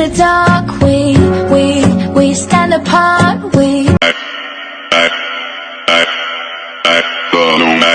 the dark, we, we, we stand apart, we I, I, I, I,